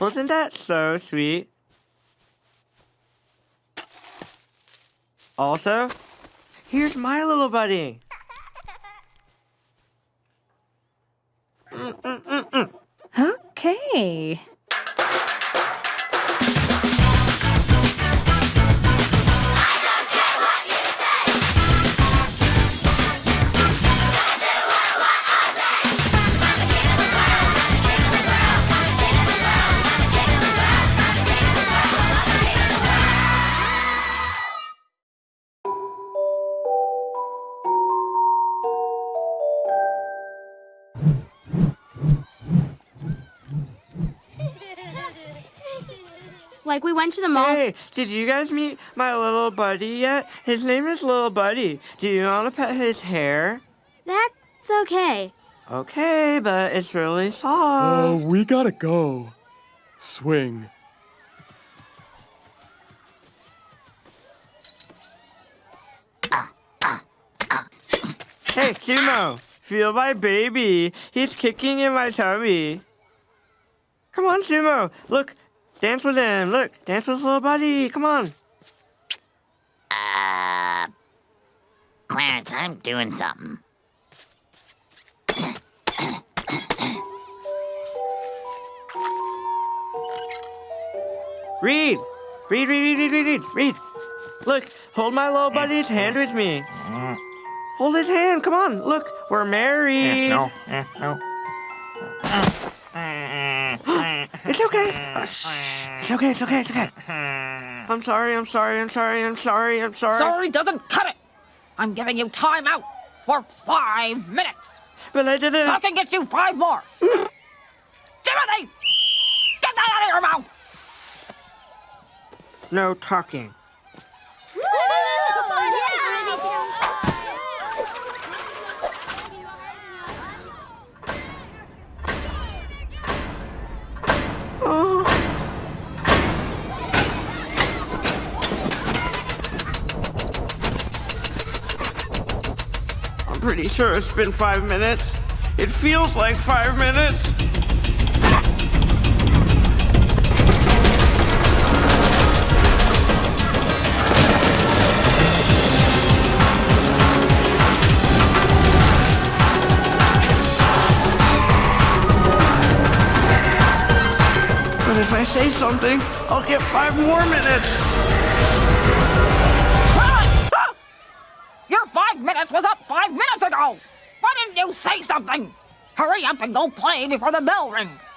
Wasn't that so sweet? Also, here's my little buddy. Okay. Like we went to the mall. Hey, did you guys meet my little buddy yet? His name is Little Buddy. Do you want to pet his hair? That's okay. Okay, but it's really soft. Oh, soft. we gotta go. Swing. Hey, Sumo, feel my baby. He's kicking in my tummy. Come on, Sumo. Look, dance with him. Look, dance with his little buddy. Come on. Uh, Clarence, I'm doing something. Read. Read, read, read, read, read, read, read. Look, hold my little buddy's hand with me. Hold his hand. Come on. Look, we're married. No, eh, no. It's okay. Uh, shh. It's okay. It's okay. It's okay. I'm sorry. I'm sorry. I'm sorry. I'm sorry. I'm sorry. Sorry doesn't cut it. I'm giving you time out for five minutes. But I didn't. I can get you five more. Timothy! Get that out of your mouth! No talking. Pretty sure it's been five minutes. It feels like five minutes. But if I say something, I'll get five more minutes. Your five minutes was up five minutes ago! Why didn't you say something? Hurry up and go play before the bell rings.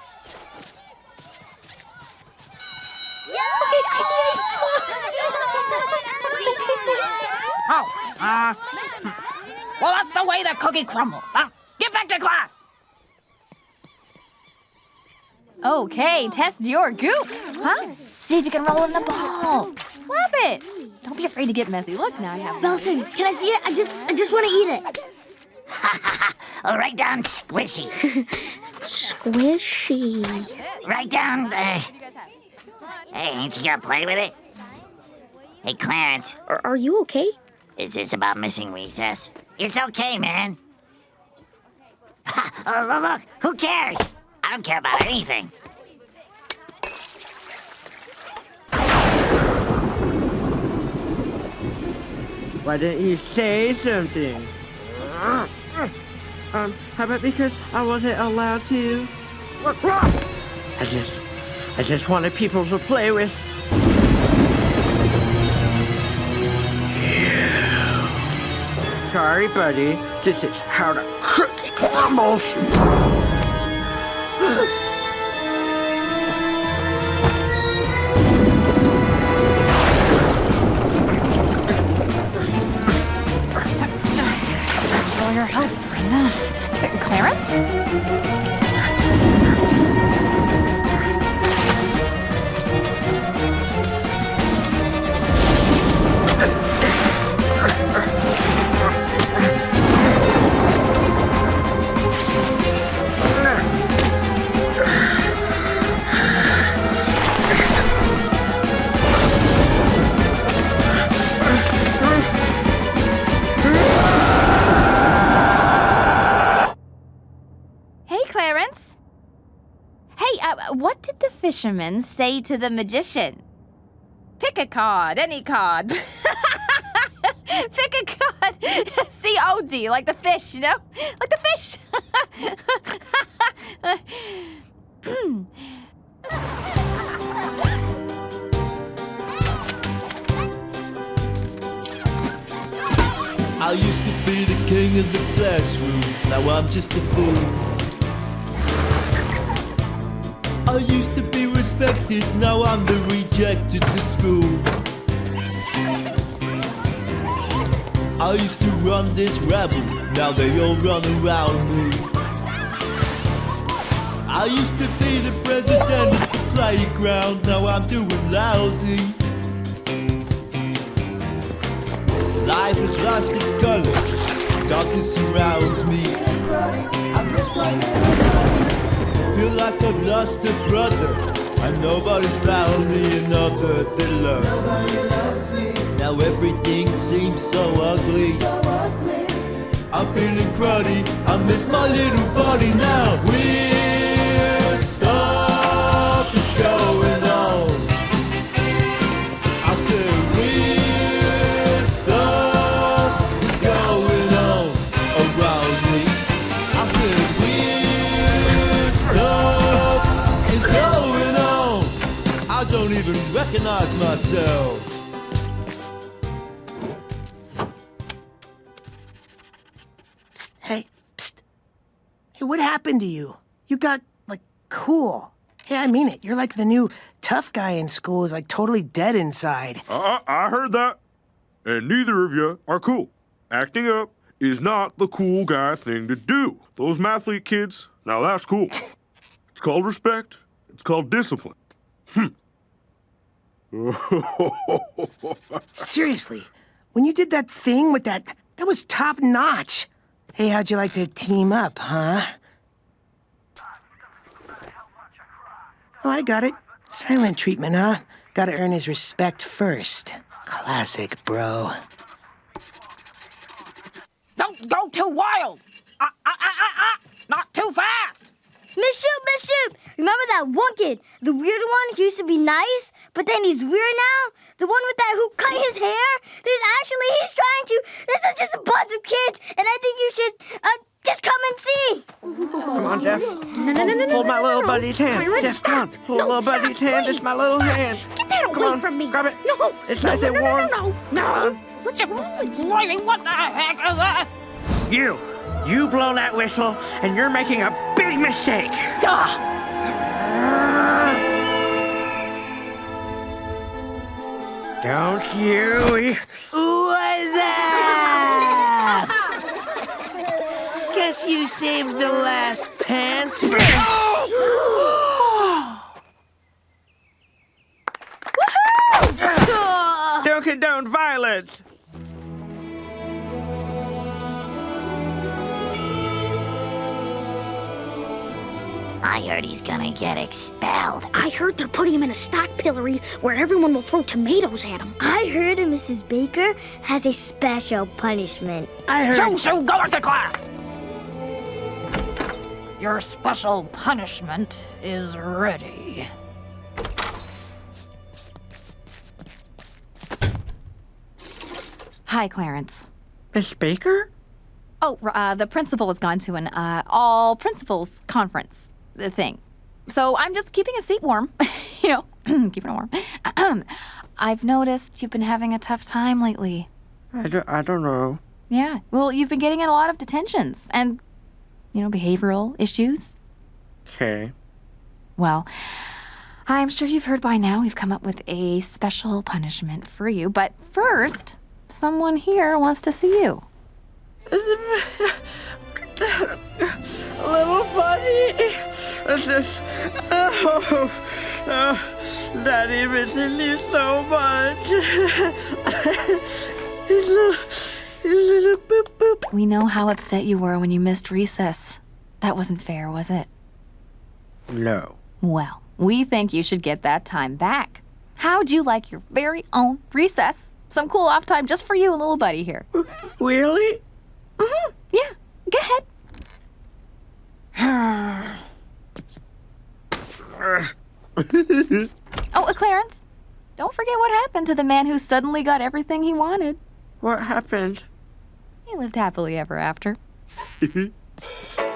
Oh, uh, well, that's the way the cookie crumbles, huh? Get back to class! Okay, test your goop. Huh? See if you can roll in the ball. Slap it. Don't be afraid to get messy. Look, now I have. Belson, can I see it? I just I just want to eat it. Ha ha Oh, write down squishy. Squishy. Right down, uh, hey, ain't you gonna play with it? Hey, Clarence, Are, are you okay? is this about missing recess? It's okay, man. Ha, oh, look, look, who cares? I don't care about anything. Why didn't you say something? Um, how about because I wasn't allowed to? I just, I just wanted people to play with. Sorry, buddy. This is how the cookie crumbles. Uh, fisherman say to the magician? Pick a card, any card. Pick a card. C O D, like the fish, you know? Like the fish. I used to be the king of the classroom, now I'm just a fool. I used to be respected, now I'm the rejected to school. I used to run this rabble, now they all run around me. I used to be the president of the playground, now I'm doing lousy. Life has lost its color. Darkness surrounds me. Feel like I've lost a brother. And nobody's found me another that loves me. Now everything seems so ugly. I'm feeling cruddy. I miss my little buddy now. Weird don't even recognize myself. Hey, psst. Hey, what happened to you? You got, like, cool. Hey, I mean it. You're like the new tough guy in school who's, like, totally dead inside. Uh, I heard that. And neither of you are cool. Acting up is not the cool guy thing to do. Those mathlete kids, now that's cool. it's called respect. It's called discipline. Hmm. Seriously, when you did that thing with that, that was top notch. Hey, how'd you like to team up, huh? Oh, I got it. Silent treatment, huh? Gotta earn his respect first. Classic, bro. Don't go too wild. Ah, ah, ah, ah, ah. Not too fast. Miss Shoop, Miss Shoop! Remember that one kid, the weird one who used to be nice, but then he's weird now? The one with that who cut his hair? There's actually, he's trying to. This is just a bunch of kids, and I think you should, uh, just come and see. Come on, Jeff. No, no, no, no, Hold no, my no, little no. buddy's hand. Clarence, Jeff, come stop. Hold no, little stop, buddy's hand. It's my please. little Stop. hand. Get that Come away on, from me. grab it. No. It's no, nice no, and no, warm. No, no, no. no. What's wrong with you? Wait, what the heck is this? You. You blow that whistle, and you're making a big mistake. Duh. Don't you? What's up? Guess you saved the last pants for. Don't condone violence. I heard he's gonna get expelled. I heard they're putting him in a stock pillory where everyone will throw tomatoes at him. I heard Mrs. Baker has a special punishment. I heard. Shoo, shoo, go back to class. Your special punishment is ready. Hi, Clarence. Miss Baker? Oh, uh, the principal has gone to an uh, all principals conference uh, thing. So I'm just keeping a seat warm. you know, keeping it warm. I've noticed you've been having a tough time lately. I don't, I don't know. Yeah. Well, you've been getting in a lot of detentions and, you know, behavioral issues. Okay. Well, I'm sure you've heard by now we've come up with a special punishment for you. But first, someone here wants to see you. Little buddy. It's just, oh, oh, Daddy missing you so much. his little, his little boop boop. We know how upset you were when you missed recess. That wasn't fair, was it? No. Well, we think you should get that time back. How'd you like your very own recess? Some cool off time just for you and little buddy here. Really? Mm-hmm. Yeah, go ahead. Oh, uh, Clarence, don't forget what happened to the man who suddenly got everything he wanted. What happened? He lived happily ever after.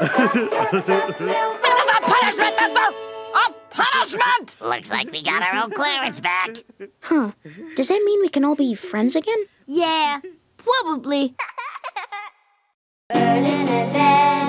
This is a punishment, mister! A punishment! Looks like we got our old Clarence back. Huh. Does that mean we can all be friends again? Yeah, probably. Bird in a bed.